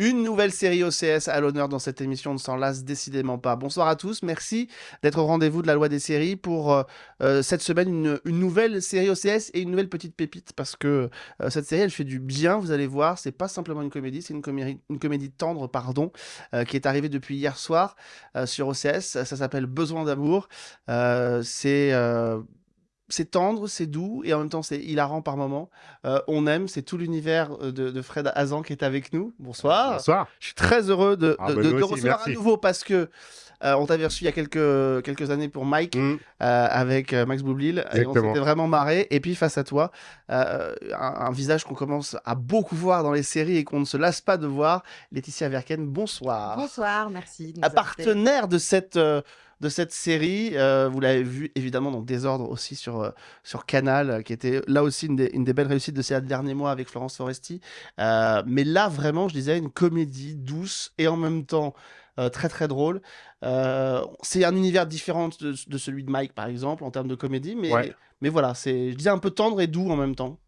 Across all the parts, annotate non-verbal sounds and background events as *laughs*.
Une nouvelle série OCS à l'honneur dans cette émission, on ne s'en lasse décidément pas. Bonsoir à tous, merci d'être au rendez-vous de la loi des séries pour euh, euh, cette semaine une, nouvelle série OCS et une nouvelle petite pépite parce que euh, cette série elle fait du bien, vous allez voir, c'est pas simplement une comédie, c'est une comédie, tendre, pardon, qui est arrivée depuis hier soir sur OCS, ça s'appelle Besoin d'amour, c'est... c'est tendre, c'est doux et en même temps c'est hilarant par moments. Euh, on aime, c'est tout l'univers euh, de, de Fred Hazan qui est avec nous. Bonsoir. Bonsoir. Je suis très heureux de, Ah, de- bah, de- de recevoir merci. à nouveau parce que euh, on t'avait reçu il y a quelques, quelques années pour Mike Mm. euh, avec euh, Max Boublil et on s'était vraiment marré. Et puis face à toi, euh, un, un visage qu'on commence à beaucoup voir dans les séries et qu'on ne se lasse pas de voir, Laetitia Verken, bonsoir. Bonsoir, merci. de nous partenaire de cette, euh, de cette série, euh, vous l'avez vu évidemment dans Désordre aussi sur, euh, sur Canal, euh, qui était là aussi une des, une des belles réussites de ces derniers mois avec Florence Foresti. Euh, mais là, vraiment, je disais, une comédie douce et en même temps très très drôle. Euh, c'est un univers différent de, de celui de Mike, par exemple, en termes de comédie, mais, Ouais. mais voilà, c'est, je disais, un peu tendre et doux en même temps.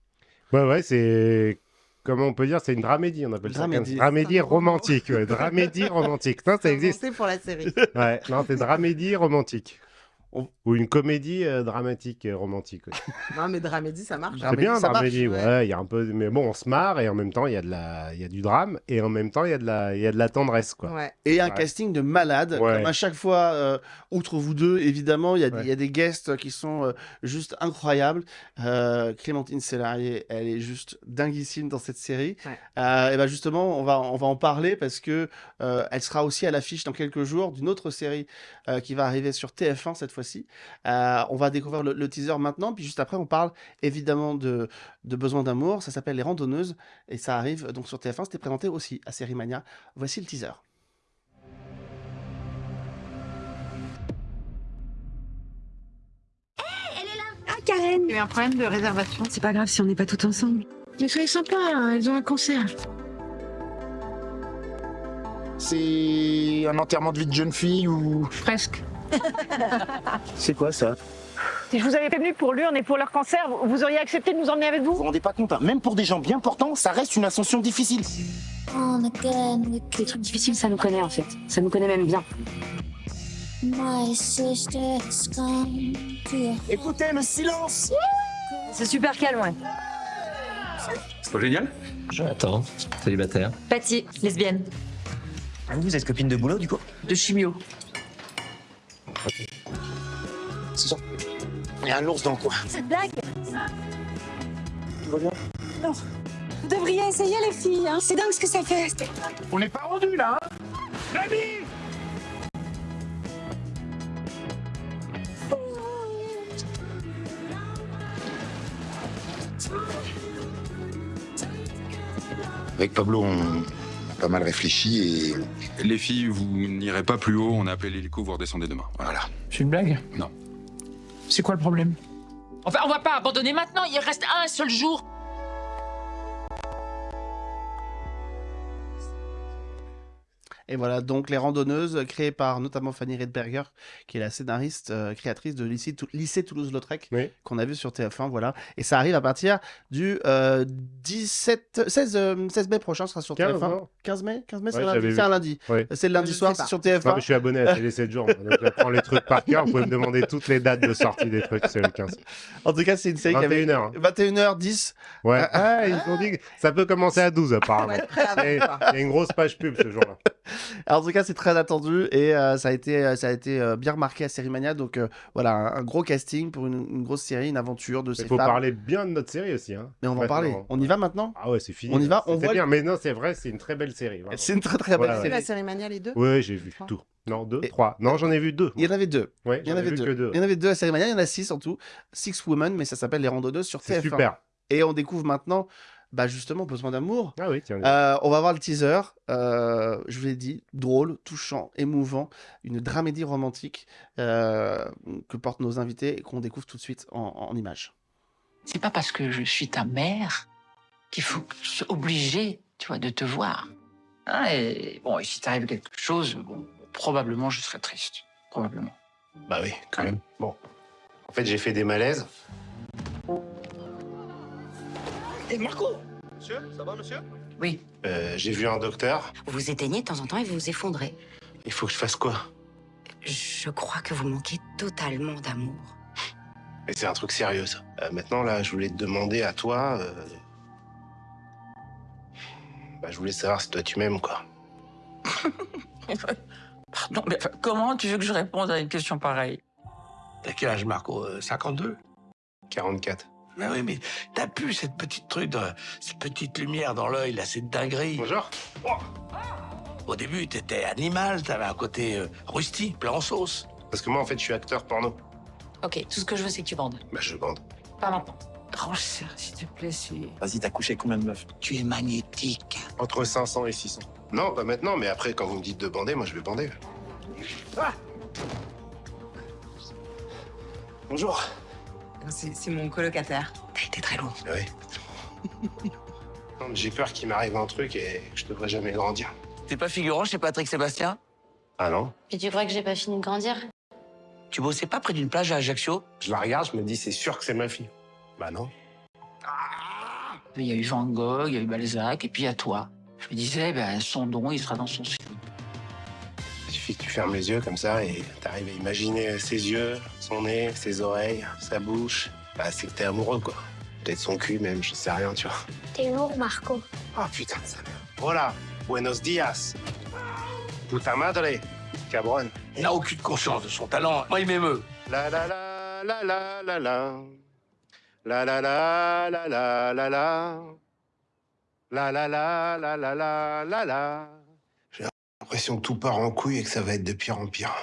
Ouais, ouais, c'est. Comment on peut dire C'est une dramédie, on appelle Dramédie. ça. Dramédie C'est romantique. Ouais, dramédie romantique. Non, ça existe. Inventé pour la série. Ouais, non, c'est dramédie romantique. On- Ou une comédie euh, dramatique et romantique. ouais. *laughs* non, mais dramédie, ça marche. C'est Dramédie, bien, ça marche, dramédie, ouais. ouais. Il y a un peu. Mais bon, on se marre et en même temps, il y, a de la... il y a du drame et en même temps, il y, a de la... il y a de la tendresse, quoi. Ouais. Et un Ouais. casting de malade. Ouais. Comme à chaque fois, euh, outre vous deux, évidemment, il y, a des- Ouais. il y a des guests qui sont euh, juste incroyables. Euh, Clémentine Sélarié, elle est juste dinguissime dans cette série. Ouais. Euh, et ben justement, on va, on va en parler parce que euh, elle sera aussi à l'affiche dans quelques jours d'une autre série euh, qui va arriver sur TF1 cette fois-ci. Euh, on va découvrir le, le teaser maintenant, puis juste après, on parle évidemment de, de Besoin d'amour. Ça s'appelle Les Randonneuses et ça arrive donc sur TF1. C'était présenté aussi à Série Mania. Voici le teaser. Ah, Karen Il y a eu un problème de réservation. C'est pas grave si on n'est pas tout ensemble. Mais soyez sympa, hein, elles ont un concert. C'est un enterrement de vie de jeune fille ou... Presque. *laughs* C'est quoi ça? Si je vous avais prévenu pour l'urne et pour leur cancer, vous- auriez accepté de nous emmener avec Vous? Vous vous rendez pas compte, hein, même pour des gens bien portants, ça reste une ascension difficile. Les trucs difficiles, ça nous connaît en fait. Ça nous connaît même bien. Écoutez, le silence C'est super calme, ouais. C'est pas génial? Attends, célibataire. Patty, lesbienne. Ah, Vous êtes copine de boulot du coup? De chimio. C'est ça. Il y a un ours dans le coin. Cette blague Tout va bien? Vous devriez essayer les filles, hein. C'est dingue ce que ça fait. On n'est pas rendu là, hein Avec Pablo, on pas mal réfléchi et Les filles, vous n'irez pas plus haut, on a appelé l'hélico, vous redescendez demain. Voilà. Voilà. C'est une blague? Non. C'est quoi le problème? Enfin, on va pas abandonner maintenant, il reste un seul jour. Et voilà, donc Les Randonneuses, créées par notamment Fanny Redberger, qui est la scénariste, euh, créatrice de Lycée, Lycée Toulouse-Lautrec, Oui. qu'on a vu sur TF1, voilà. Et ça arrive à partir du euh, 17, 16, euh, 16 mai prochain, ce sera sur 15, TF1. non 15 mai? 15 mai, c'est Ouais, un lundi. j'avais C'est un lundi. Ouais. C'est le lundi Je soir, c'est sur Non, TF1. mais je suis abonné à Télé 7 jours. Donc j'apprends les trucs par cœur. Vous pouvez me demander toutes les dates de sortie des trucs. C'est le 15. En tout cas, c'est une série qui avait 21h. 21h10. Ouais. Ah, ils ont dit que ça peut commencer à 12 apparemment. Il y a une grosse page pub ce jour-là. Alors, en tout cas, c'est très attendu et euh, ça a été, euh, ça a été euh, bien remarqué à Série Mania. Donc euh, voilà, un, un gros casting pour une, une grosse série, une aventure de ces Il faut femmes. parler bien de notre série aussi. Hein. Mais on va en Ouais, parler. On y va maintenant Ah ouais, c'est fini. On y va, on voit bien. Mais non, c'est vrai, c'est une très belle série. C'est une très très belle Ouais, série. la série Mania, les deux Ouais, j'ai vu Trois. tout. Non, deux, Et- trois. Non, j'en ai vu deux. Il y en avait deux. Ouais, Il y en j'en ai avait vu deux. que deux. Il y en avait deux à Série Mania, il y en a six en tout. Six Women, mais ça s'appelle Les Randonneuses sur C'est TF1. super. Et on découvre maintenant, bah justement, Besoin d'amour. Ah oui, tiens. Euh, on va voir le teaser. Euh, je vous l'ai dit, drôle, touchant, émouvant, une dramédie romantique euh, que portent nos invités et qu'on découvre tout de suite en, en images. C'est pas parce que je suis ta mère qu'il faut que je sois obligé, tu vois, de te voir. Hein, et bon, et si t'arrive quelque chose, bon, probablement je serai triste. Probablement. Bah oui, quand même. Bon. En fait, j'ai fait des malaises. Et Marco Monsieur, ça va monsieur? Oui. Euh, J'ai vu un docteur. Vous vous éteignez de temps en temps et vous vous effondrez. Il faut que je fasse quoi? Je crois que vous manquez totalement d'amour. Mais c'est un truc sérieux, ça. Euh, maintenant, là, je voulais te demander à toi... euh, Bah, je voulais savoir si toi, tu m'aimes, quoi. *laughs* Pardon, mais comment tu veux que je réponde à une question pareille? T'as quel âge, Marco? Euh, 52 44. Mais oui, mais t'as pu cette petite truc, de, cette petite lumière dans l'œil, là, cette dinguerie. Bonjour. Au début, t'étais animal, t'avais un côté euh, rustique, plein en sauce. Parce que moi, en fait, je suis acteur porno. Ok, tout ce que je veux, c'est que tu bandes. Bah, je bande. Pas maintenant. Tranche ça, s'il te plaît, c'est... Vas-y, t'as couché combien de meufs? Tu es magnétique. Entre 500 et 600. Non, pas maintenant, mais après, quand vous me dites de bander, moi, je vais bander. Bonjour. C'est mon colocataire. T'as été très lourd. Ah Oui. *laughs* Non, mais J'ai peur qu'il m'arrive un truc et que je devrais jamais grandir. T'es pas figurant chez Patrick Sébastien? Ah non Et tu crois que j'ai pas fini de grandir? Tu bossais pas près d'une plage à Ajaccio? Je la regarde, je me dis, c'est sûr que c'est ma fille. Bah non. Il y a eu Van Gogh, il y a eu Balzac, et puis il y a toi. Je me disais, ben, son don, il sera dans son film. Il suffit que tu fermes les yeux comme ça et t'arrives à imaginer ses yeux, son nez, ses oreilles, sa bouche. Bah, c'est que t'es amoureux, quoi. Peut-être son cul, même, je sais rien, tu vois. T'es lourd, Marco. Ah, putain de sa mère. Voilà. Buenos dias. Puta madre. Cabron. Il n'a aucune conscience de son talent. Moi, il m'émeut. La la la la la la la. La la la la la la la. La la la la la la la la. J'ai l'impression que tout part en couille et que ça va être de pire en pire.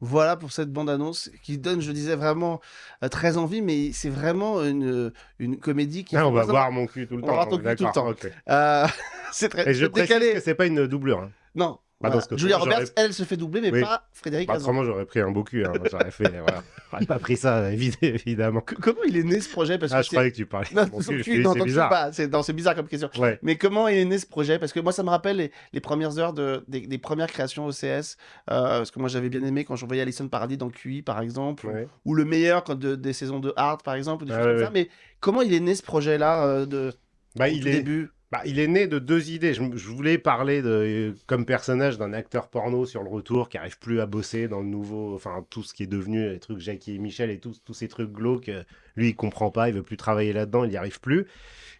Voilà pour cette bande-annonce qui donne, je disais, vraiment euh, très envie, mais c'est vraiment une, une comédie qui... Ah, on va voir mon cul tout le On temps. va voir ton cul tout le temps. Euh, *laughs* c'est très Et je c'est précise décalé. que c'est pas une doublure. hein. Non. Bah, voilà. cas, Julia Roberts, elle, se fait doubler, mais Oui. pas Frédéric Bah, autrement, j'aurais pris un beau cul. Hein. J'aurais fait. Voilà. *laughs* J'aurais pas pris ça, évi- évidemment. Comment il est né ce projet? Parce Ah, que je c'est- croyais que tu parlais. Non, de mon son cul. cul, C'est non, bizarre. C'est bizarre comme question. Ouais. Mais comment il est né ce projet? Parce que moi, ça me rappelle les, les premières heures de, des, des premières créations OCS. euh, parce que moi, j'avais bien aimé quand je voyais Alison Paradis dans QI, par exemple. ou- Ouais. Ou, le meilleur quand de- des saisons de Hard, par exemple. Ou des Ah, choses ouais, comme ça. ouais. Mais comment il est né ce projet-là euh, de, Bah, au il tout est. début? Bah, il est né de deux idées. Je, voulais parler de, comme personnage d'un acteur porno sur le retour qui arrive plus à bosser dans le nouveau, enfin tout ce qui est devenu les trucs Jackie et Michel et tous tous ces trucs glauques. euh, Lui, il comprend pas, il veut plus travailler là-dedans, il n'y arrive plus.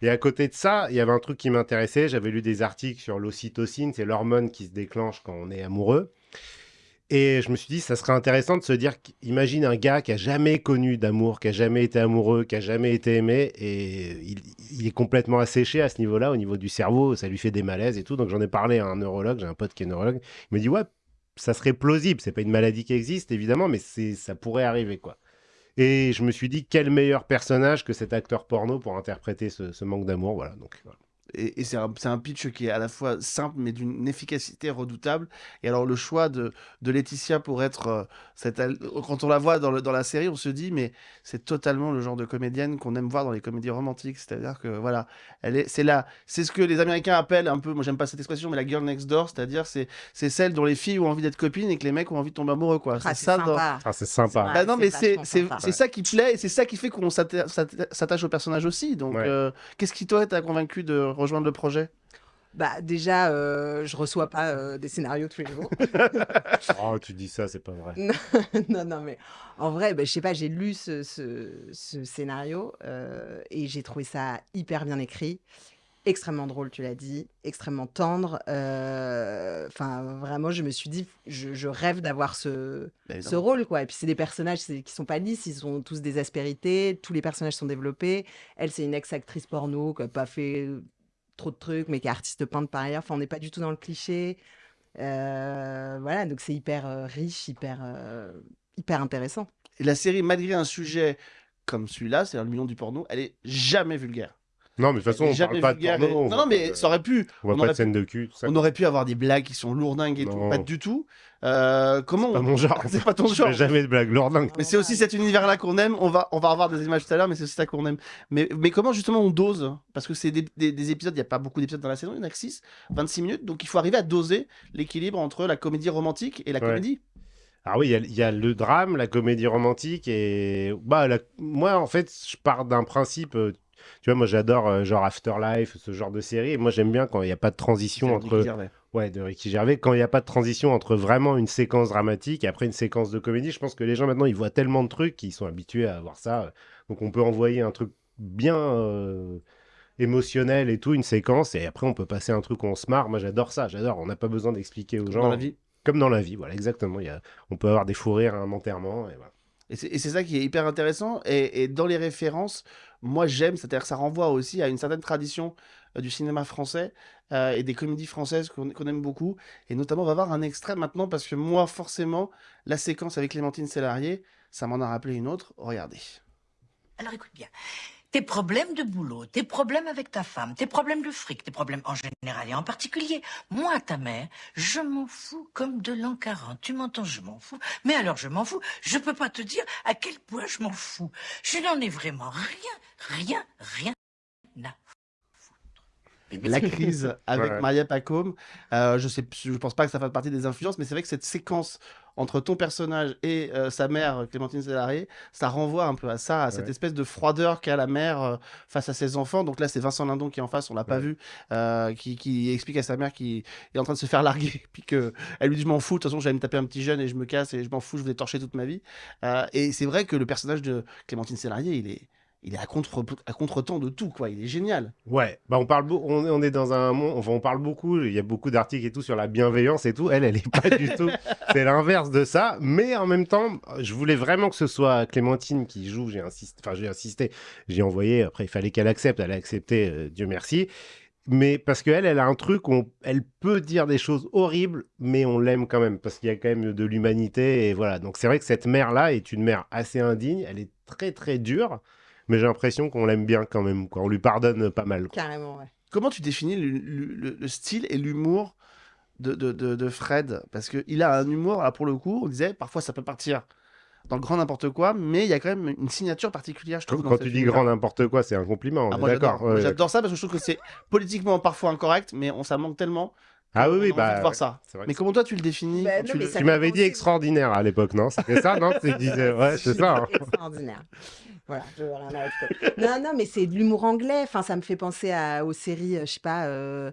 Et à côté de ça, il y avait un truc qui m'intéressait. J'avais lu des articles sur l'ocytocine, c'est l'hormone qui se déclenche quand on est amoureux. Et je me suis dit, ça serait intéressant de se dire, imagine un gars qui a jamais connu d'amour, qui a jamais été amoureux, qui a jamais été aimé, et il, est complètement asséché à ce niveau-là, au niveau du cerveau, ça lui fait des malaises et tout. Donc j'en ai parlé à un neurologue, j'ai un pote qui est neurologue, il me dit, ouais, ça serait plausible, c'est pas une maladie qui existe, évidemment, mais ça pourrait arriver, quoi. Et je me suis dit, quel meilleur personnage que cet acteur porno pour interpréter ce, ce manque d'amour, voilà. Donc, voilà. Et, et c'est un, c'est un pitch qui est à la fois simple, mais d'une efficacité redoutable. Et alors, le choix de, de Laetitia pour être. euh, cette, quand on la voit dans, le- dans la série, on se dit, mais c'est totalement le genre de comédienne qu'on aime voir dans les comédies romantiques. C'est-à-dire que, voilà, elle est, c'est là. C'est ce que les Américains appellent un peu, moi j'aime pas cette expression, mais la girl next door. C'est-à-dire, c'est, c'est celle dont les filles ont envie d'être copines et que les mecs ont envie de tomber amoureux, quoi. Ah, c'est ça. dans- Ah, c'est sympa. Bah non, mais c'est c'est- ça qui plaît, et c'est ça qui fait qu'on s'atta- s'atta- s'attache au personnage aussi. Donc, Ouais. euh, qu'est-ce qui, toi, t'a convaincu de rejoindre le projet? Bah déjà, euh, je reçois pas euh, des scénarios tous les jours. *laughs* Oh, tu dis ça, c'est pas vrai. *laughs* non, non, mais en vrai, bah, je sais pas, j'ai lu ce, ce- ce scénario euh, et j'ai trouvé ça hyper bien écrit, extrêmement drôle, tu l'as dit, extrêmement tendre. euh, Enfin, vraiment, je me suis dit, je, je rêve d'avoir ce, Bah, ce rôle, quoi. Et puis, c'est des personnages qui sont pas lisses, ils ont tous des aspérités, tous les personnages sont développés. Elle, c'est une ex-actrice porno qui a pas fait trop de trucs, mais qui est artiste peintre par ailleurs. Enfin, on n'est pas du tout dans le cliché. Euh, voilà, donc c'est hyper euh, riche, hyper, euh, hyper intéressant. Et la série, malgré un sujet comme celui-là, c'est le million du porno, elle est jamais vulgaire. Non, mais de toute façon, on parle pas de porno. et- Non, non, pas mais de- ça aurait pu. On voit pas de scène pu- de cul, tout ça. On aurait pu avoir des blagues qui sont lourdingues et tout. Pas du tout. Euh, comment pas on- mon genre. *laughs* C'est pas ton genre. jamais de blague lourdingue. Mais c'est aussi cet univers-là qu'on aime. On va, on va revoir des images tout à l'heure, mais c'est aussi ça qu'on aime. Mais, mais comment justement on dose? Parce que c'est des, des- des épisodes, il n'y a pas beaucoup d'épisodes dans la saison, il n'y en a que 6, 26 minutes. Donc il faut arriver à doser l'équilibre entre la comédie romantique et la Ouais. comédie. Alors oui, il y a- y, le drame, la comédie romantique et bah la- moi en fait, je pars d'un principe. Tu vois, moi j'adore euh, genre Afterlife, ce genre de série. Et moi j'aime bien quand il n'y a pas de transition Ricky entre. Gervais. Ouais, de Ricky Gervais. Quand il n'y a pas de transition entre vraiment une séquence dramatique et après une séquence de comédie, je pense que les gens maintenant ils voient tellement de trucs qu'ils sont habitués à voir ça. Donc on peut envoyer un truc bien euh, émotionnel et tout, une séquence, et après on peut passer un truc où on se marre. Moi j'adore ça, j'adore. On n'a pas besoin d'expliquer aux gens. Dans la vie. Comme dans la vie, voilà, exactement. Y a... On peut avoir des fous rires à un enterrement. Et voilà. Et c'est et c'est ça qui est hyper intéressant. Et, et dans les références, moi j'aime, c'est-à-dire que ça renvoie aussi à une certaine tradition euh, du cinéma français euh, et des comédies françaises qu'on aime beaucoup. Et notamment, on va voir un extrait maintenant parce que moi, forcément, la séquence avec Clémentine Sélarié, ça m'en a rappelé une autre. Regardez. Alors écoute bien. Tes problèmes de boulot, tes problèmes avec ta femme, tes problèmes de fric, tes problèmes en général et en particulier, moi, ta mère, je m'en fous comme de l'an 40. Tu m'entends, je m'en fous. Mais alors, je m'en fous. Je peux pas te dire à quel point je m'en fous. Je n'en ai vraiment rien, rien, rien *laughs* La crise avec Ouais. Maria Pacôme, euh, je sais, je pense pas que ça fasse partie des influences, mais c'est vrai que cette séquence entre ton personnage et euh, sa mère, Clémentine Sélarié, ça renvoie un peu à ça, à cette espèce de froideur qu'a la mère euh, face à ses enfants. Donc là, c'est Vincent Lindon qui est en face, on l'a pas vu, euh, qui, qui explique à sa mère qu'il est en train de se faire larguer, *laughs* puis que elle lui dit je m'en fous, de toute façon j'allais me taper un petit jeune et je me casse et je m'en fous, je vais torcher toute ma vie. Et c'est vrai que le personnage de Clémentine Sélarié, il est, il est à contre à contre-temps de tout, quoi. Il est génial. Ouais, bah on parle on, on est dans un monde, on parle beaucoup, il y a beaucoup d'articles et tout sur la bienveillance et tout. Elle, elle est pas du *laughs* tout, c'est l'inverse de ça. Mais en même temps, je voulais vraiment que ce soit Clémentine qui joue. J'ai insisté, enfin j'ai insisté, j'ai envoyé. Après, il fallait qu'elle accepte. Elle a accepté, euh, Dieu merci. Mais parce qu'elle, elle a un truc où on- elle peut dire des choses horribles, mais on l'aime quand même parce qu'il y a quand même de l'humanité et voilà. Donc c'est vrai que cette mère-là est une mère assez indigne. Elle est très très dure, mais j'ai l'impression qu'on l'aime bien quand même. Quoi. On lui pardonne pas mal. quoi. Carrément, ouais. Comment tu définis le, le- le- le style et l'humour de, de, de- de Fred? Parce qu'il a un humour, là pour le coup, on disait, parfois ça peut partir dans le grand n'importe quoi, mais il y a quand même une signature particulière, je trouve. Quand tu dis grand n'importe quoi, c'est un compliment. Ah, d'accord. j'adore. ouais, J'adore ça parce que je trouve que c'est politiquement parfois incorrect, mais on, ça manque tellement. Ah oui, oui, bah, voir ça. Mais comment toi tu le définis Bah, tu m'avais dit extraordinaire à l'époque, non? C'était ça, non? Tu disais, ouais, c'est *laughs* ça. hein. Extraordinaire. Voilà, je veux rien ajouter. Non, non, mais c'est de l'humour anglais. Enfin, ça me fait penser à, aux séries, euh, je sais pas, euh,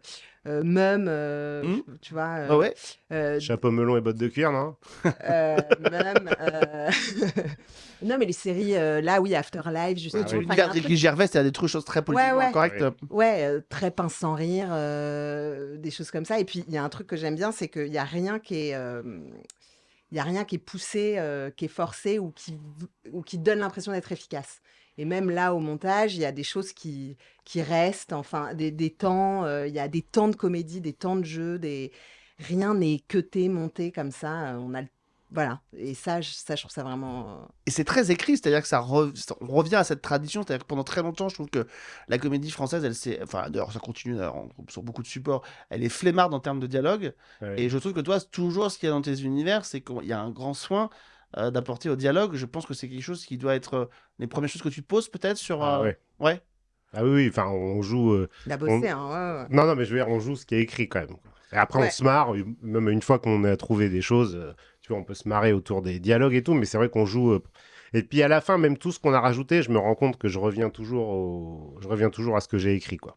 euh, Mum, euh, Hmm. tu vois. euh, Ah ouais? euh, Chapeau melon et bottes de cuir, non? Euh, Mum, euh, *laughs* non, mais les séries, euh, là, oui, Afterlife, justement. Ah oui. Enfin, il y a L'univers un de truc- Ricky Gervais, c'est des trucs choses très politiquement ouais. correctes. Ouais. Ouais, euh, très pince sans rire, euh, des choses comme ça. Et puis, il y a un truc que j'aime bien, c'est qu'il n'y a rien qui est... a rien qui est poussé, euh, qui est forcé ou qui, ou qui donne l'impression d'être efficace. Et même là, au montage, il y a des choses qui, qui restent, enfin, des, des temps, euh, il y a des temps de comédie, des temps de jeu, des... rien n'est cuté, monté comme ça. euh, On a le- Voilà. Et ça, je, ça, je trouve ça vraiment... euh, Et c'est très écrit, c'est-à-dire que ça re- on revient à cette tradition, c'est-à-dire que pendant très longtemps, je trouve que la comédie française, elle s'est, enfin, d'ailleurs, ça continue sur beaucoup de supports, elle est flemmarde en termes de dialogue. Ouais. Et je trouve que toi, toujours, ce qu'il y a dans tes univers, c'est qu'il y a un grand soin euh, d'apporter au dialogue. Je pense que c'est quelque chose qui doit être euh, les premières choses que tu te poses peut-être sur. Ah euh, ouais. ouais. Ah oui, oui, enfin, on joue. euh, Il a on- bossé, hein, ouais, ouais. Non, non, mais je veux dire, on joue ce qui est écrit quand même. Et après, on se marre, même une fois qu'on a trouvé des choses, euh, tu vois, on peut se marrer autour des dialogues et tout, mais c'est vrai qu'on joue. euh, Et puis à la fin, même tout ce qu'on a rajouté, je me rends compte que je reviens toujours, au... je reviens toujours à ce que j'ai écrit, quoi.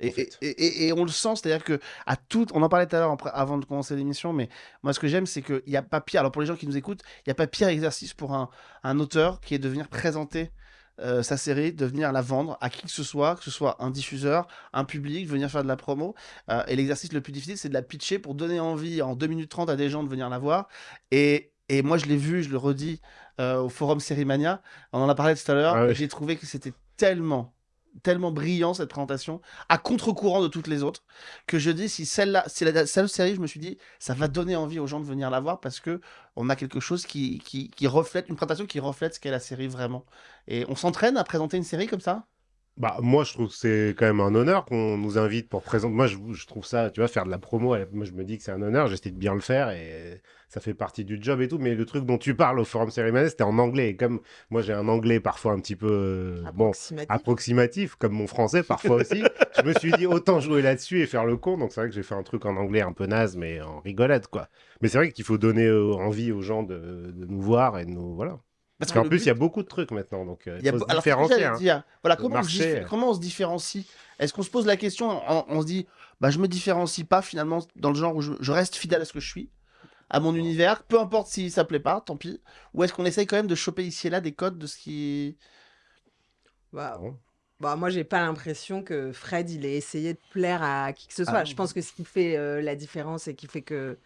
Et, en fait. et- et- et on le sent, c'est-à-dire que à tout, on en parlait tout à l'heure avant de commencer l'émission, mais moi ce que j'aime, c'est qu'il n'y a pas pire. Alors pour les gens qui nous écoutent, il n'y a pas pire exercice pour un, un auteur qui est de venir présenter euh, sa série, de venir la vendre à qui que ce soit, que ce soit un diffuseur, un public, venir faire de la promo. Euh, et l'exercice le plus difficile, c'est de la pitcher pour donner envie en 2 minutes 30 à des gens de venir la voir. Et, et moi, je l'ai vu, je le redis euh, au forum Sérimania. On en a parlé tout à l'heure. Ah oui. J'ai trouvé que c'était tellement, tellement brillant cette présentation, à contre-courant de toutes les autres, que je dis si celle-là, si la seule série, je me suis dit, ça va donner envie aux gens de venir la voir parce que on a quelque chose qui, qui, qui reflète, une présentation qui reflète ce qu'est la série vraiment. Et on s'entraîne à présenter une série comme ça? Bah, moi, je trouve que c'est quand même un honneur qu'on nous invite pour présenter. Moi, je, je trouve ça, tu vois, faire de la promo, moi, je me dis que c'est un honneur, j'essaie de bien le faire et ça fait partie du job et tout. Mais le truc dont tu parles au Forum Cérémonial, c'était en anglais. Et comme moi, j'ai un anglais parfois un petit peu, euh, bon, approximatif. approximatif, comme mon français parfois aussi, *laughs* je me suis dit autant jouer là-dessus et faire le con. Donc, c'est vrai que j'ai fait un truc en anglais un peu naze, mais en rigolade, quoi. Mais c'est vrai qu'il faut donner euh, envie aux gens de, de nous voir et de nous. Voilà. Parce qu'en plus, il y a beaucoup de trucs maintenant, donc euh, Il y a faut se alors, différencier. j'allais hein. Voilà, Le comment, on se marché, diffé- comment on se différencie? Est-ce qu'on se pose la question, on, on se dit, bah, je me différencie pas finalement dans le genre où je, je reste fidèle à ce que je suis, à mon univers, peu importe si ça plaît pas, tant pis. Ou est-ce qu'on essaye quand même de choper ici et là des codes de ce qui. Bah, bah, moi, j'ai pas l'impression que Fred, il ait essayé de plaire à qui que ce soit. Ah je pense que ce qui fait euh, la différence et qui fait que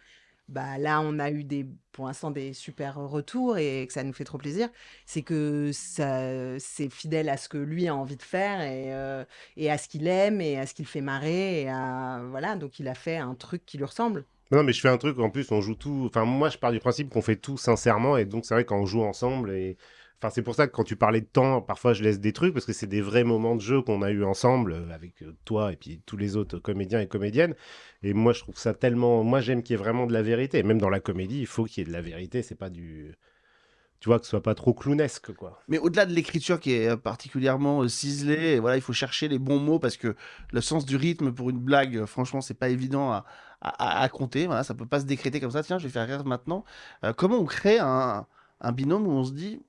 bah, là, on a eu des, pour l'instant des super retours et que ça nous fait trop plaisir, c'est que ça, c'est fidèle à ce que lui a envie de faire et, euh, et à ce qu'il aime et à ce qu'il fait marrer. Et à, voilà, donc il a fait un truc qui lui ressemble. Non, mais je fais un truc, en plus, on joue tout. Enfin, moi, je pars du principe qu'on fait tout sincèrement, et donc c'est vrai quand on joue ensemble. Et... Enfin, c'est pour ça que quand tu parlais de temps, parfois je laisse des trucs, parce que c'est des vrais moments de jeu qu'on a eu ensemble, euh, avec euh, toi et puis tous les autres comédiens et comédiennes. Et moi, je trouve ça tellement. Moi, j'aime qu'il y ait vraiment de la vérité. Même dans la comédie, il faut qu'il y ait de la vérité. C'est pas du. Tu vois, que ce soit pas trop clownesque, quoi. Mais au-delà de l'écriture qui est euh, particulièrement ciselée, voilà, il faut chercher les bons mots parce que le sens du rythme pour une blague, franchement, c'est pas évident à, à- à compter. Voilà, ça peut pas se décréter comme ça. Tiens, je vais faire rire maintenant. Comment on crée un, un binôme où on se dit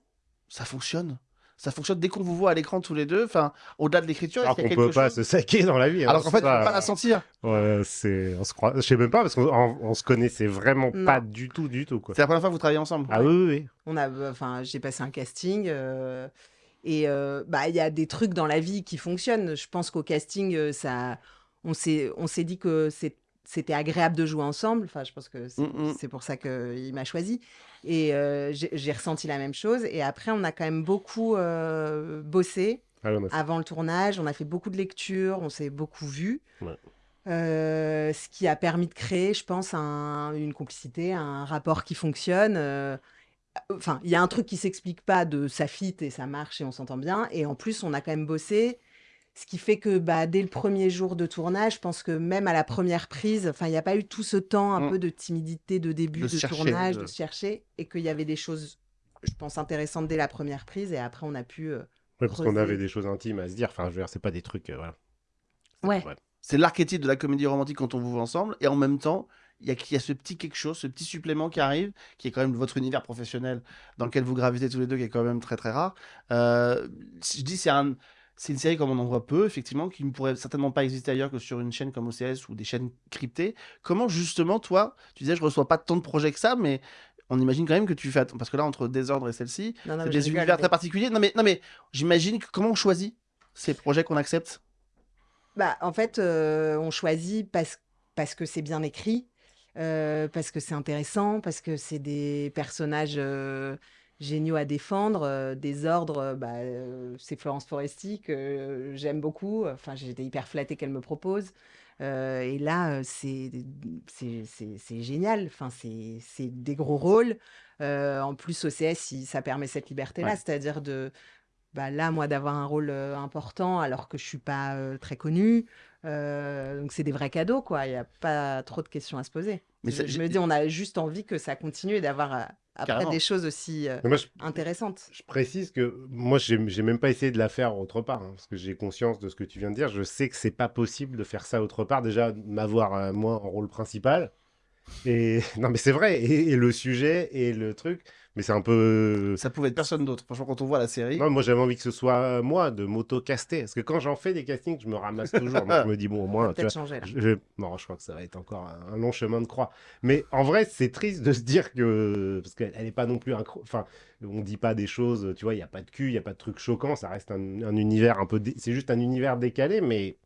ça fonctionne Ça fonctionne dès qu'on vous voit à l'écran tous les deux. Enfin, au-delà de l'écriture, qu'il y qu'on a peut quelque pas chose se saquer dans la vie. hein, Alors qu'en fait, c'est on peut pas la sentir. Ouais, c'est. On se croit. Je sais même pas, parce qu'on on- on se connaissait vraiment Non. pas du tout, du tout, quoi. C'est la première fois que vous travaillez ensemble. Ah oui, oui, oui. On a, enfin, j'ai passé un casting euh, et euh, bah il y a des trucs dans la vie qui fonctionnent. Je pense qu'au casting, euh, ça, on s'est, on s'est dit que c'est- c'était agréable de jouer ensemble. Enfin, je pense que c'est, Mm, mm. pour ça qu'il m'a choisi. Et euh, j'ai, ressenti la même chose. Et après, on a quand même beaucoup euh, bossé Ah, fait- avant le tournage. On a fait beaucoup de lectures, on s'est beaucoup vu. Ouais. Euh, ce qui a permis de créer, je pense, un- une complicité, un rapport qui fonctionne. Enfin, il y a un truc qui s'explique pas de ça fit et ça marche et on s'entend bien. Et en plus, on a quand même bossé. Ce qui fait que bah, dès le premier jour de tournage, je pense que même à la première prise, enfin, il n'y a pas eu tout ce temps un Mm. peu de timidité de début De de, se chercher, tournage, de- chercher, et qu'il y avait des choses, je pense, intéressantes dès la première prise. Et après, on a pu. euh, Ouais, parce qu'on avait des choses intimes à se dire. Enfin, je veux dire, c'est pas des trucs. euh, voilà. Ouais. C'est l'archétype de la comédie romantique quand on vous voit ensemble. Et en même temps, il y, y a ce petit quelque chose, ce petit supplément qui arrive, qui est quand même votre univers professionnel dans lequel vous gravitez tous les deux, qui est quand même très très rare. Euh, je dis, c'est un. C'est une série comme on en voit peu, effectivement, qui ne pourrait certainement pas exister ailleurs que sur une chaîne comme OCS ou des chaînes cryptées. Comment justement, toi, tu disais, je reçois pas tant de projets que ça, mais on imagine quand même que tu fais. Parce que là, entre Désordre et celle-ci, c'est des univers très particuliers. Non, mais, non, mais j'imagine que comment on choisit ces projets qu'on accepte? Bah, en fait, euh, on choisit parce, parce que c'est bien écrit, euh, parce que c'est intéressant, parce que c'est des personnages euh, géniaux à défendre. euh, des ordres, euh, bah, euh, c'est Florence Foresti que j'aime beaucoup. Enfin, j'étais hyper flattée qu'elle me propose. Et là, c'est génial. Enfin, c'est des gros rôles. En plus, OCS, il- ça permet cette liberté-là, Ouais. c'est-à-dire de bah, là, moi, d'avoir un rôle important alors que je suis pas très connue. Euh, donc, c'est des vrais cadeaux, quoi. Il n'y a pas trop de questions à se poser. Mais je, ça- je j'ai- me dis, on a juste envie que ça continue et d'avoir après Carrément. des choses aussi euh, Mais moi, je- intéressantes. Je précise que moi, j'ai même pas essayé de la faire autre part, hein, parce que j'ai conscience de ce que tu viens de dire. Je sais que c'est pas possible de faire ça autre part. Déjà, m'avoir euh, moi en rôle principal. Et *laughs* non, mais c'est vrai. Et, et le sujet et le truc. Mais c'est un peu. Ça pouvait être personne d'autre. Franchement, quand on voit la série. Non, moi j'avais envie que ce soit euh, moi de m'auto-caster. Parce que quand j'en fais des castings, je me ramasse toujours. Donc je me dis, bon, au moins. tu peut-être vois, changer, là. je- Non, je crois que ça va être encore un, long chemin de croix. Mais en vrai, c'est triste de se dire que. Parce qu'elle n'est pas non plus. incro- Enfin, on dit pas des choses. Tu vois, il n'y a pas de cul, il n'y a pas de trucs choquants. Ça reste un, un univers un peu. dé- C'est juste un univers décalé, mais.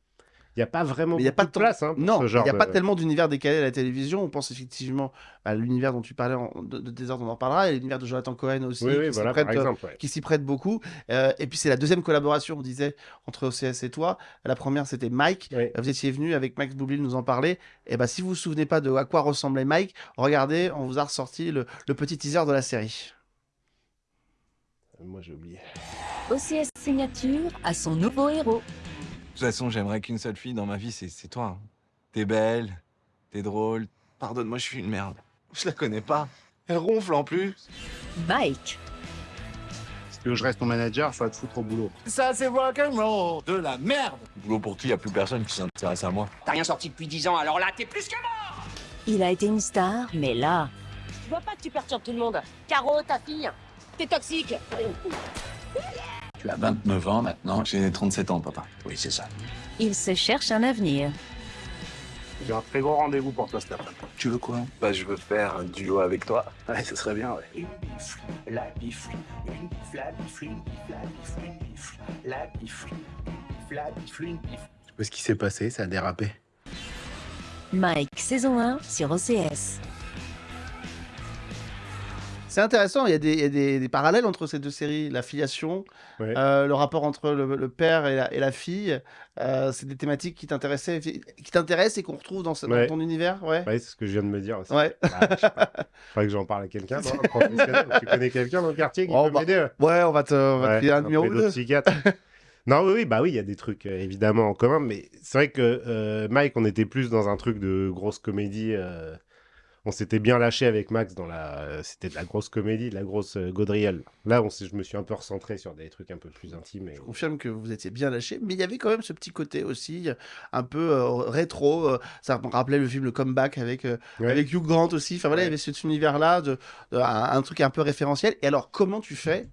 Il n'y a pas vraiment il n'y a pas de place hein, pour non, il n'y a de- pas tellement d'univers décalé à la télévision. On pense effectivement à l'univers dont tu parlais en- de, de Désordre, on en reparlera, et l'univers de Jonathan Cohen aussi, Oui, oui, qui s'y voilà, prête, par euh, exemple, ouais. qui s'y prête beaucoup. Euh, et puis c'est la deuxième collaboration, on disait, entre OCS et toi. La première, c'était Mike. Euh, Vous étiez venu avec Max Boublil nous en parler. Et ben, si vous vous souvenez pas de à quoi ressemblait Mike, regardez, on vous a ressorti le, le petit teaser de la série. Moi, j'ai oublié. OCS Signature a son nouveau héros. De toute façon, j'aimerais qu'une seule fille dans ma vie, c'est toi. hein. T'es belle, t'es drôle. Pardonne-moi, je suis une merde. Je la connais pas. Elle ronfle en plus. Mike. Si tu veux que je reste ton manager, ça va te foutre au boulot. Ça, c'est rock'n'roll, de la merde. Boulot pour qui, y a plus personne qui s'intéresse à moi. T'as rien sorti depuis 10 ans, alors là, t'es plus que mort Il a été une star, mais là, Je vois pas que tu perturbes tout le monde. Caro, ta fille, t'es toxique Tu as 29 ans maintenant. J'ai 37 ans, papa. Oui, c'est ça. Il se cherche un avenir. J'ai un très gros rendez-vous pour toi cet après Tu veux quoi? Bah, je veux faire un duo avec toi. Ouais, ce serait bien, ouais. Une bifle, la bifle, une bifle, la bifle, une bifle, la bifle, une bifle, la bifle, une bifle, la bifle, une bifle. Je sais pas ce qui s'est passé, ça a dérapé. Mike, saison 1 sur OCS. C'est intéressant, il y a, des, il y a des- des parallèles entre ces deux séries, la filiation, Ouais. euh, le rapport entre le, le père et la, et la fille. euh, c'est des thématiques qui t'intéressaient, qui t'intéressent et qu'on retrouve dans, ce- dans Ouais. ton univers, ouais. Ouais, c'est ce que je viens de me dire aussi. Ouais. Bah, je sais pas. Faudrait que j'en parle à quelqu'un, tu connais quelqu'un dans le quartier qui Oh, peut bah, m'aider Ouais, on va te, on va te Ouais, filer un numéro ou deux. pédopsychiatre. non, oui, oui, bah oui, il y a des trucs euh, évidemment en commun, mais c'est vrai que euh, Mike, on était plus dans un truc de grosse comédie. euh, on s'était bien lâché avec Max dans la. C'était de la grosse comédie, de la grosse euh, gaudriole. Là, on je me suis un peu recentré sur des trucs un peu plus intimes. Et... Je confirme que vous étiez bien lâché, mais il y avait quand même ce petit côté aussi, euh, un peu euh, rétro. euh, ça me rappelait le film Le Comeback avec, euh, Ouais. avec Hugh Grant aussi. Enfin voilà, il y avait cet univers-là, de, de- un, un truc un peu référentiel. Et alors, comment tu fais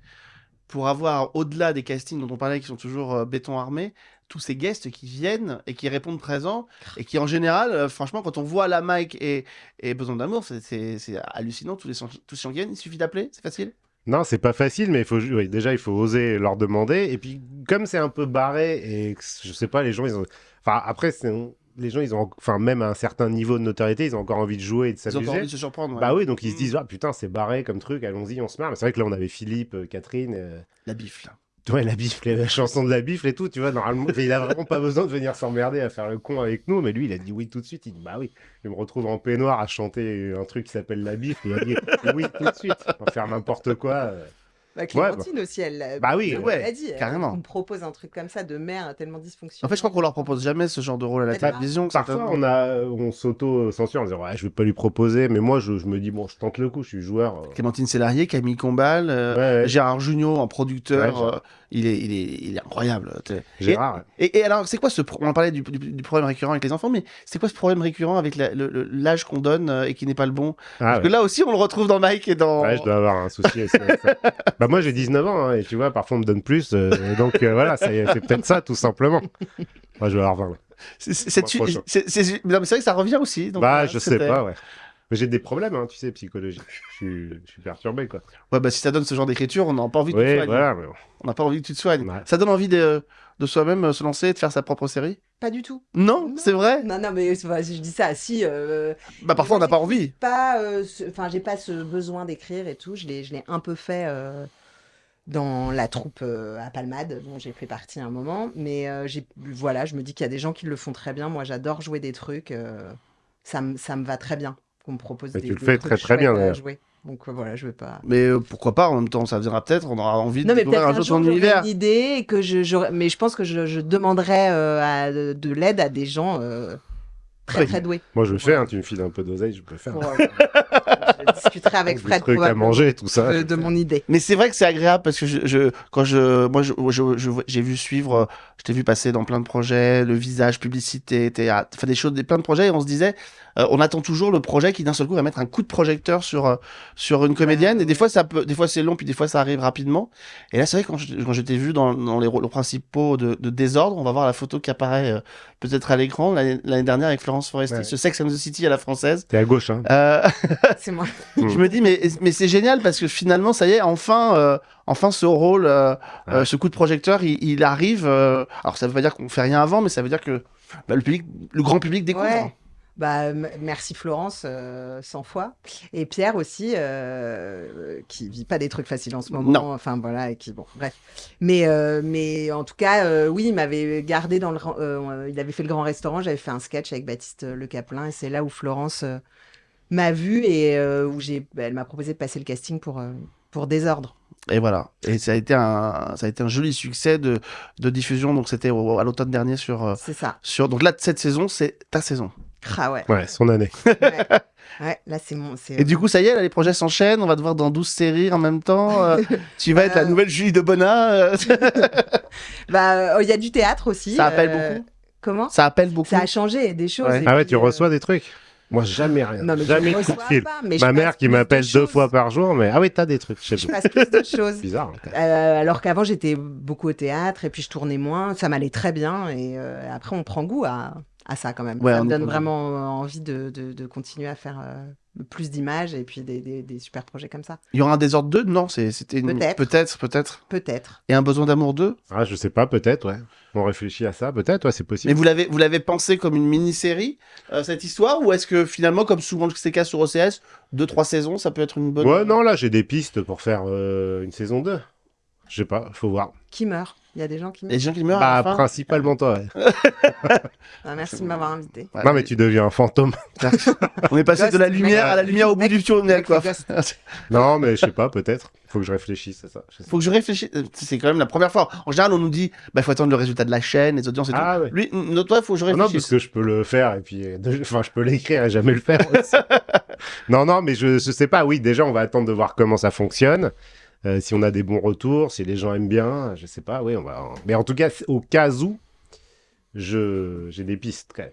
pour avoir, au-delà des castings dont on parlait, qui sont toujours béton armé, tous ces guests qui viennent et qui répondent présents, et qui en général, euh, franchement, quand on voit la Mike et, et Besoin d'amour, c'est- hallucinant, tous les, tous qui viennent, il suffit d'appeler, c'est facile Non, c'est pas facile, mais il faut, oui, déjà, il faut oser leur demander. Et puis, comme c'est un peu barré, et que, je sais pas, les gens, ils ont. Enfin, après, c'est- les gens, ils ont. Enfin, même à un certain niveau de notoriété, ils ont encore envie de jouer et de Ils ont encore s'amuser. envie de se surprendre. ouais. Bah oui, donc ils se Mm. disent, ah putain, c'est barré comme truc, allons-y, on se marre. Mais c'est vrai que là, on avait Philippe, euh, Catherine. euh, La bifle. Ouais, la bifle, la chanson de la bifle et tout, tu vois, normalement, il a vraiment pas besoin de venir s'emmerder à faire le con avec nous, mais lui, il a dit oui tout de suite, il dit bah oui, je me retrouve en peignoir à chanter un truc qui s'appelle la bifle, il a dit oui tout de suite, on va faire n'importe quoi. Euh. Bah, Ouais, Clémentine aussi, elle l'a Bah oui, elle ouais, l'a dit. elle- carrément. On me propose un truc comme ça de mère tellement dysfonctionnel. En fait, je crois qu'on leur propose jamais ce genre de rôle à la Bah, télévision. Parfois, on, a, on s'auto-censure en disant ouais, je vais pas lui proposer, mais moi, je, je me dis bon, je tente le coup, je suis joueur. euh. Clémentine Célarier, Camille Combal, euh, Ouais, ouais. Gérard Jugnot en producteur, euh, il, est, il, est, il est incroyable. Gérard, ouais. Et, et, et alors, c'est quoi ce... pro- On parlait du, du- du problème récurrent avec les enfants, mais c'est quoi ce problème récurrent avec l'âge qu'on donne euh, et qui n'est pas le bon? Ah, Parce que là aussi, on le retrouve dans Mike et dans... Ouais, je dois avoir un souci. *laughs* bah moi j'ai 19 ans hein, et tu vois parfois on me donne plus euh, donc euh, voilà c'est peut-être ça tout simplement. Moi je vais avoir 20. ouais. C'est- vrai que ça revient aussi. donc, bah euh, je sais pas ouais. Mais j'ai des problèmes hein, tu sais psychologiques. Je suis, je suis perturbé quoi. Ouais, bah si ça donne ce genre d'écriture, on n'a pas envie te soigner. voilà. mais bon. On n'a pas envie que tu te soignes. Ça donne envie de, de soi-même euh, se lancer et de faire sa propre série? Pas du tout. Non, c'est vrai? Non, non, mais pas- je dis ça, si. euh, Bah parfois on n'a pas envie. pas, euh, ce- enfin, j'ai pas ce besoin d'écrire et tout. Je l'ai, je l'ai un peu fait euh, dans la troupe euh, à Palmade, dont j'ai fait partie à un moment. Mais euh, j'ai, voilà, je me dis qu'il y a des gens qui le font très bien. Moi, j'adore jouer des trucs. euh, ça, me- ça me va très bien qu'on me propose Mais des, tu le fais très, très bien, à d'ailleurs. jouer. Donc euh, voilà, je vais pas. Mais euh, pourquoi pas, en même temps, ça viendra peut-être, on aura envie Non, de mais découvrir un un jour ton univers. une idée et que je, mais je pense que je, je demanderai euh, à- de, de l'aide à des gens euh, très très doués. Moi je le fais hein, tu me files un peu d'oseille je peux le faire. Pour, euh, *laughs* je discuterai avec Fred trucs à manger tout ça. de, de mon idée. Mais c'est vrai que c'est agréable parce que je, je- quand je, moi, je, je- je- j'ai vu suivre, je t'ai vu passer dans plein de projets, le visage, publicité, théâtre, enfin des choses, des plein de projets, et on se disait, euh, on attend toujours le projet qui d'un seul coup va mettre un coup de projecteur sur euh, sur une comédienne, et des fois ça peut, des fois c'est long, puis des fois ça arrive rapidement. Et là, c'est vrai quand je, quand je t'ai vu dans, dans les rôles principaux de, de désordre, on va voir la photo qui apparaît euh, peut-être à l'écran l'année l'année dernière avec Florence Foresti, Ouais. ce Sex and the City à la française. T'es à gauche hein. Euh, C'est moi. *laughs* je me dis mais mais c'est génial parce que finalement ça y est enfin euh, enfin ce rôle euh, euh, ce coup de projecteur il, il arrive euh, alors ça veut pas dire qu'on fait rien avant mais ça veut dire que bah, le public le grand public découvre Ouais. Bah, merci Florence, euh, 100 fois. Et Pierre aussi, euh, qui vit pas des trucs faciles en ce moment. Non. Enfin, voilà, et qui, bon, bref. Mais, euh, mais en tout cas, euh, oui, il m'avait gardé dans le. euh, il avait fait le grand restaurant, j'avais fait un sketch avec Baptiste Le Caplin, et c'est là où Florence euh, m'a vu et euh, où j'ai, bah, elle m'a proposé de passer le casting pour, euh, pour Désordre. et voilà et ça a été un ça a été un joli succès de, de diffusion donc c'était à l'automne dernier sur euh, C'est ça. sur donc là cette saison c'est ta saison Ah ouais. Ouais son année. *laughs* *laughs* Ouais, là, c'est mon. c'est- et du coup ça y est là, les projets s'enchaînent on va te voir dans 12 séries en même temps euh, *laughs* tu vas être la nouvelle Julie de Bonnat euh, Bah, euh, il y a du théâtre aussi. Ça appelle euh, beaucoup? Comment? Ça appelle beaucoup? Ça a changé des choses. Ouais. Ah ouais puis, tu euh, reçois des trucs? Moi, jamais rien. Non, mais je jamais de coup de fil. pas, mais je Ma mère qui m'appelle deux choses. fois par jour, mais ah oui, t'as des trucs. Je sais Je pas. passe plus de choses. Bizarre. Euh, alors qu'avant, j'étais beaucoup au théâtre et puis je tournais moins. Ça m'allait très bien. Et euh, après, on prend goût à, à ça quand même. Ouais, ça me donne on- vraiment euh, envie de, de- de continuer à faire euh, plus d'images et puis des, des- des super projets comme ça. Il y aura un Désordre 2 Non, c'est- c'était une... Peut-être. Peut-être, peut-être. Peut-être. Et un Besoin d'amour 2 Ah, je sais pas, peut-être, ouais. On réfléchit à ça, peut-être, ouais, c'est possible. Mais vous l'avez, vous l'avez pensé comme une mini-série, euh, cette histoire Ou est-ce que finalement, comme souvent c'est le cas sur OCS, 2-3 saisons, ça peut être une bonne. Ouais, non, là, j'ai des pistes pour faire euh, une saison 2. Je sais pas, faut voir. Qui meurt? Il y a des gens qui meurent. Les gens qui meurent à Bah, la fin? principalement toi, ouais. *laughs* Ah, merci de m'avoir invité. Ouais, non, mais tu deviens un fantôme. *laughs* On est passé de la lumière à la lumière au bout du tunnel, quoi. *laughs* non, mais je sais pas, peut-être. Faut que je réfléchisse à ça. Je sais Faut que je réfléchisse. C'est quand même la première fois. En général, on nous dit, bah, faut attendre le résultat de la chaîne, les audiences et Ah, tout. ouais. Lui, notre toi, faut que je Ah Non, réfléchisse. parce que je peux le faire et puis, euh, de- enfin, je peux l'écrire et jamais le faire aussi. non, non, mais je, je sais pas. Oui, déjà, on va attendre de voir comment ça fonctionne. Euh, si on a des bons retours, si les gens aiment bien, je sais pas. Oui, on va. Mais en tout cas, au cas où, je j'ai des pistes quand même.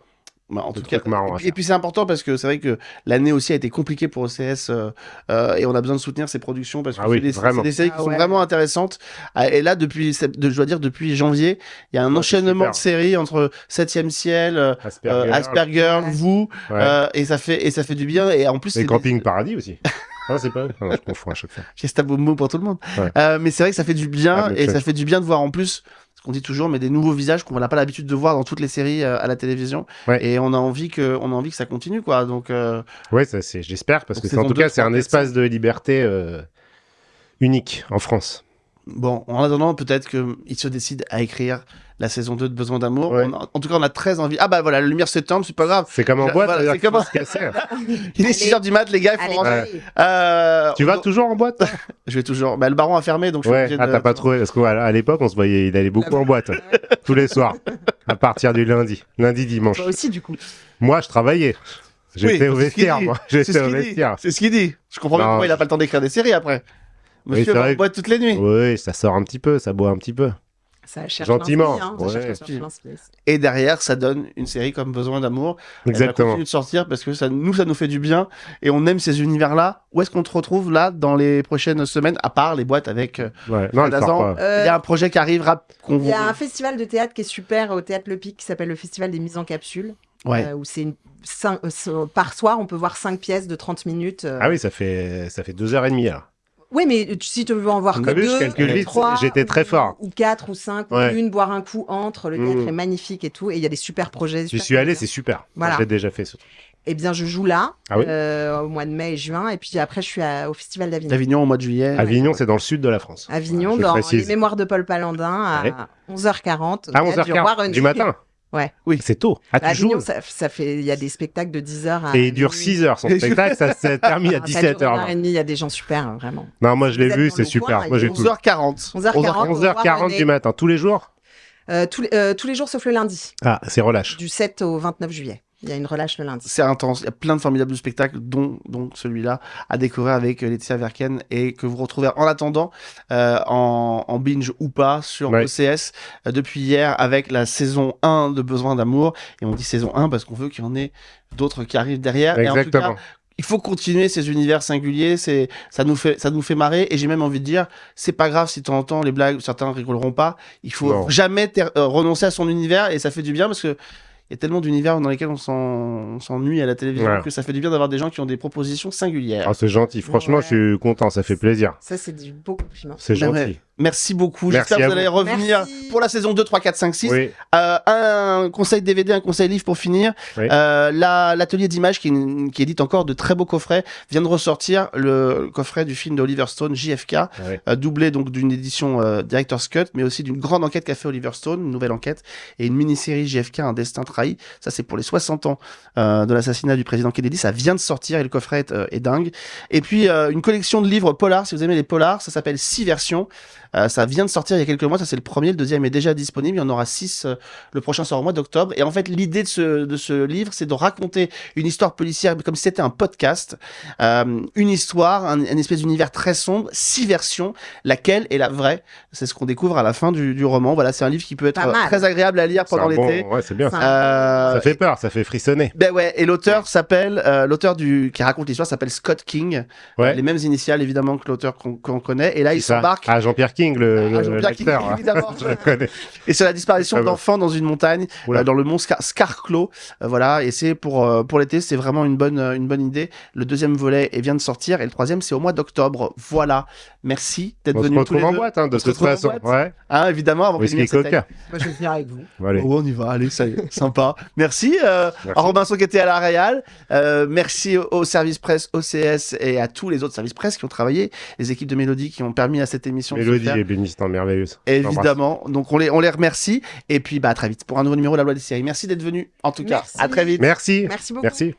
Bah, en tout cas, à et puis, c'est important parce que c'est vrai que l'année aussi a été compliquée pour OCS euh, euh, et on a besoin de soutenir ces productions parce que Ah oui, c'est des, séries qui Ah sont ouais. vraiment intéressantes. Ah, Et là, depuis, je dois dire, depuis janvier, il y a un enchaînement de séries entre 7ème ciel, euh, Asperger, euh, Asperger, Ouais. vous, Ouais. euh, et ça fait et ça fait du bien. Et en plus, et Camping Paradis aussi. *laughs* Ah, c'est pas eux Ah non, je confonds à chaque fois. j'ai Stabombo pour tout le monde. Ouais. Euh, mais c'est vrai que ça fait du bien Ah, et ça fait du bien de voir en plus ce qu'on dit toujours, mais des nouveaux visages qu'on n'a pas l'habitude de voir dans toutes les séries euh, à la télévision. Ouais. Et on a envie que on a envie que ça continue quoi. Donc euh, Ouais, ça, c'est, j'espère, parce Donc, que en tout cas, c'est un espace de liberté euh, unique en France. Bon, en attendant, peut-être qu'il se décide à écrire la saison 2 de Besoin d'amour. Ouais. On a- en tout cas, on a très envie. Ah bah voilà, la lumière s'éteint, c'est pas grave. C'est comme en boîte, voilà, comme- se. *laughs* Il est 6h du mat, les gars, il faut Allez, rentrer. allez. Euh, Tu vas toujours en boîte *laughs* Je vais toujours. Bah, le baron a fermé, donc je suis Ouais, obligé ah, de- t'as pas trouvé, parce qu'à l'époque, on se voyait, il allait beaucoup en boîte, tous les soirs, à partir du lundi, lundi, dimanche. Toi aussi, du coup. Moi, je travaillais. J'étais Oui, au vestiaire, moi. C'est J'étais ce au qu'il dit. vestiaire. C'est ce qu'il dit. Je comprends bien pourquoi il a pas le temps d'écrire des séries après. Monsieur va en boîte toutes les nuits. Oui, ça sort un petit peu, ça boit un petit peu. Ça cherche Gentiment, hein, ça ouais. cherche- ça cherche. Et derrière, ça donne une série comme Besoin d'amour. Elle va Exactement. continuer de sortir parce que ça, nous, ça nous fait du bien et on aime ces univers-là. Où est-ce qu'on te retrouve là dans les prochaines semaines, à part les boîtes avec euh, Ouais. Non, elle. Euh, Il y a un projet qui arrive rap- qu'on Il y a un festival de théâtre qui est super au théâtre Le Pic qui s'appelle le Festival des mises en capsule. Ouais. euh, où c'est une- cinq- euh, so- par soir, on peut voir 5 pièces de 30 minutes. euh. Ah oui, ça fait, ça fait deux heures et demie, alors. Oui, mais si tu veux en voir que je deux, vite, trois, j'étais très ou- fort. Ou 4 ou 5, Ouais. ou une, boire un coup entre. Le théâtre Mm. est magnifique et tout. Et il y a des super projets. J'y super suis allé, c'est super. Voilà. J'ai déjà fait ce truc. Eh bien, je joue là, Ah oui euh, au mois de mai et juin. Et puis après, je suis à- au Festival d'Avignon. d'Avignon au mois de juillet. Avignon, c'est dans le sud de la France. Avignon, Je dans précise. les mémoires de Paul Palandin, à Ouais. 11h40. au À théâtre du Roi 11h40 René. du matin Ouais. Oui. C'est tôt. Ah, tu joues ça, ça fait, il y a des spectacles de 10h à. Et il dure minuit. 6 heures son *laughs* spectacle, ça s'est *laughs* terminé à Ah, ça dure une heure 17h20. et demie, Il y a des gens super, hein, vraiment. Non, moi je l'ai vu, c'est super. coin, Moi j'ai il est tout. 11h40. 11h40. 11h40 du matin, tous les jours? Euh, tous, les, euh, tous les jours sauf le lundi, Ah, c'est relâche. du 7 au 29 juillet. Il y a une relâche le lundi. C'est intense. Il y a plein de formidables spectacles, dont, dont celui-là, à découvrir avec euh, Laetitia Verken et que vous retrouvez en attendant euh, en, en binge ou pas sur Ouais. OCS euh, depuis hier avec la saison 1 de Besoin d'amour. Et on dit saison 1 parce qu'on veut qu'il y en ait d'autres qui arrivent derrière. Et en tout Exactement. cas, il faut continuer ces univers singuliers, c'est ça nous fait ça nous fait marrer et j'ai même envie de dire c'est pas grave si de temps en temps les blagues certains rigoleront pas, il faut Non. jamais euh, renoncer à son univers et ça fait du bien parce que il y a tellement d'univers dans lesquels on s'en- on s'ennuie à la télévision Ouais. que ça fait du bien d'avoir des gens qui ont des propositions singulières. Ah, c'est gentil. Franchement, Ouais. je suis content, ça fait plaisir. Ça, c'est du beau compliment. C'est ouais. gentil. Merci beaucoup. J'espère que vous allez revenir Merci. pour la saison 2, 3, 4, 5, 6. Oui. Euh, un conseil DVD, un conseil livre pour finir. Oui. Euh, la- L'atelier d'images qui, qui édite encore de très beaux coffrets vient de ressortir le coffret du film d'Oliver Stone, JFK, Ouais. euh, doublé donc d'une édition euh, Director's Cut, mais aussi d'une grande enquête qu'a fait Oliver Stone, une nouvelle enquête, et une mini-série JFK, Un destin trahi. Ça, c'est pour les 60 ans euh, de l'assassinat du président Kennedy. Ça vient de sortir et le coffret est, euh, est dingue. Et puis, euh, une collection de livres polars, si vous aimez les polars, ça s'appelle Six versions. Euh, ça vient de sortir il y a quelques mois, ça c'est le premier, le deuxième est déjà disponible, il y en aura six, euh, le prochain sort au mois d'octobre. Et en fait, l'idée de ce, de ce livre, c'est de raconter une histoire policière comme si c'était un podcast, euh, une histoire, un, une espèce d'univers très sombre, six versions, laquelle est la vraie. C'est ce qu'on découvre à la fin du, du roman. Voilà, c'est un livre qui peut être très agréable à lire pendant un bon- l'été. Ouais, c'est bien. Euh, Ça fait peur, ça fait frissonner. ben ouais, et l'auteur s'appelle, euh, l'auteur du qui raconte l'histoire s'appelle Scott King. Ouais. Euh, les mêmes initiales évidemment que l'auteur qu'on qu'on connaît. Et là, il s'embarque. Ah, Jean-Pierre King, le, Ah, le- Jean-Pierre King, l'acteur. évidemment. *laughs* Je le connais. Et c'est la disparition Ah d'enfants dans une montagne, euh, dans le mont Scar Scarclaw. Euh, voilà, et c'est pour euh, pour l'été, c'est vraiment une bonne une bonne idée. Le deuxième volet vient de sortir et le troisième c'est au mois d'octobre. Voilà. Merci d'être On se retrouve en deux. boîte, hein, de On se toute façon. Ouais. Hein, évidemment, avant que Whisky l'émission Coca. Moi, je vais venir avec vous. Allez. Oh, on y va, allez, ça y est, sympa. Merci, euh, Merci. à Robinson qui était à la Réal. Euh, merci au, au service presse OCS et à tous les autres services presse qui ont travaillé, les équipes de Mélodie qui ont permis à cette émission de Mélodie faire. et bénissante merveilleuse. Évidemment, donc on les, on les remercie. Et puis bah, à très vite pour un nouveau numéro de la loi des séries. Merci d'être venu, en tout cas. Merci. À très vite. Merci. Merci beaucoup. Merci.